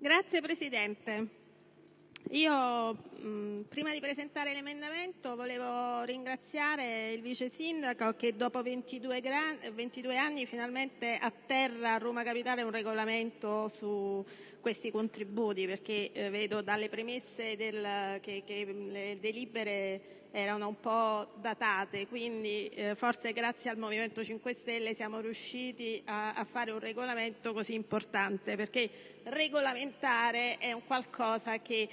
Grazie Presidente. Io, mh, prima di presentare l'emendamento, volevo ringraziare il vice sindaco che dopo 22, 22 anni finalmente atterra a Roma Capitale un regolamento su questi contributi, perché eh, vedo dalle premesse che, che le delibere erano un po' datate, quindi eh, forse grazie al Movimento 5 Stelle siamo riusciti a, a, fare un regolamento così importante, perché regolamentare è un qualcosa che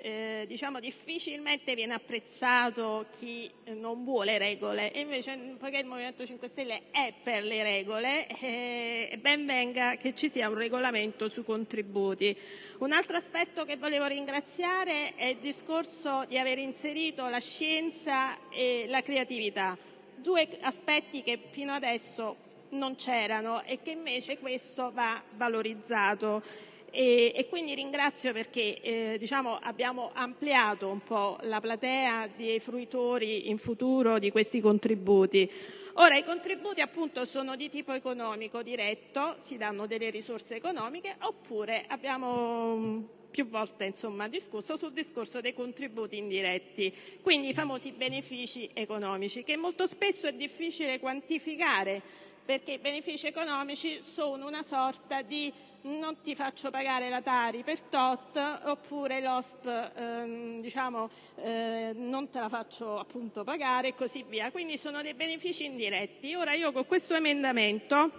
eh, diciamo difficilmente viene apprezzato chi non vuole regole e invece poiché il Movimento 5 Stelle è per le regole eh, ben venga che ci sia un regolamento sui contributi. Un altro aspetto che volevo ringraziare è il discorso di aver inserito la scienza e la creatività, due aspetti che fino adesso non c'erano e che invece questo va valorizzato. E, e quindi ringrazio perché eh, diciamo, abbiamo ampliato un po' la platea dei fruitori in futuro di questi contributi. Ora, i contributi appunto sono di tipo economico diretto, si danno delle risorse economiche, oppure abbiamo mm, più volte insomma, discusso sul discorso dei contributi indiretti, quindi i famosi benefici economici, che molto spesso è difficile quantificare perché i benefici economici sono una sorta di non ti faccio pagare la Tari per tot oppure l'OSP ehm, diciamo, eh, non te la faccio appunto pagare e così via. Quindi sono dei benefici indiretti. Ora io con questo emendamento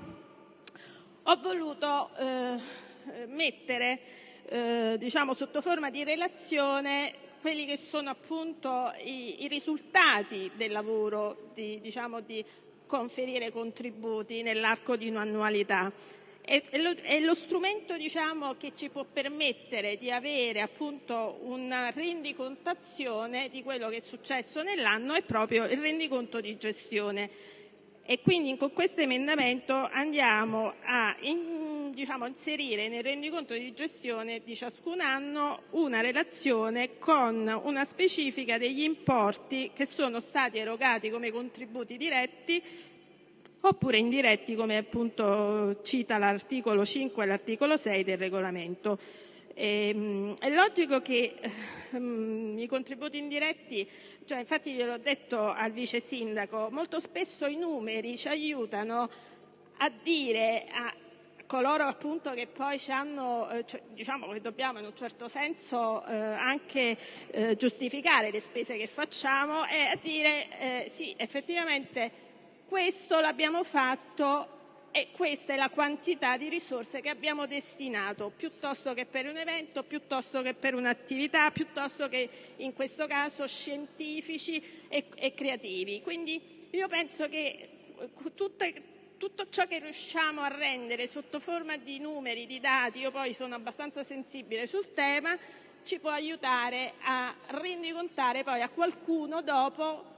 ho voluto eh, mettere eh, diciamo, sotto forma di relazione quelli che sono appunto i, i risultati del lavoro di, diciamo, di conferire contributi nell'arco di un'annualità è lo strumento diciamo, che ci può permettere di avere appunto una rendicontazione di quello che è successo nell'anno è proprio il rendiconto di gestione. E quindi con questo emendamento andiamo a in, inserire nel rendiconto di gestione di ciascun anno una relazione con una specifica degli importi che sono stati erogati come contributi diretti oppure indiretti come appunto cita l'articolo 5 e l'articolo 6 del regolamento. Ehm, è logico che um, i contributi indiretti, cioè, infatti gliel'ho detto al vice sindaco, molto spesso i numeri ci aiutano a dire a coloro appunto che poi ci hanno, eh, diciamo che dobbiamo in un certo senso eh, anche eh, giustificare le spese che facciamo e a dire eh, sì effettivamente questo l'abbiamo fatto e questa è la quantità di risorse che abbiamo destinato, piuttosto che per un evento, piuttosto che per un'attività, piuttosto che in questo caso scientifici e, e creativi. Quindi io penso che tutte, tutto ciò che riusciamo a rendere sotto forma di numeri, di dati, io poi sono abbastanza sensibile sul tema, ci può aiutare a rendicontare poi a qualcuno dopo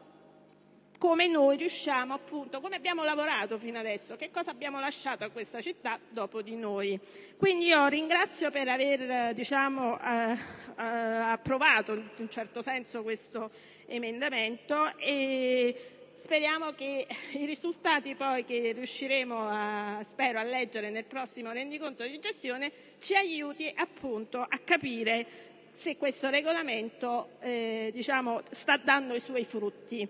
come noi riusciamo appunto, come abbiamo lavorato fino adesso, che cosa abbiamo lasciato a questa città dopo di noi. Quindi io ringrazio per aver diciamo, eh, eh, approvato in un certo senso questo emendamento e speriamo che i risultati che riusciremo a, leggere nel prossimo rendiconto di gestione ci aiuti appunto a capire se questo regolamento eh, diciamo, sta dando i suoi frutti.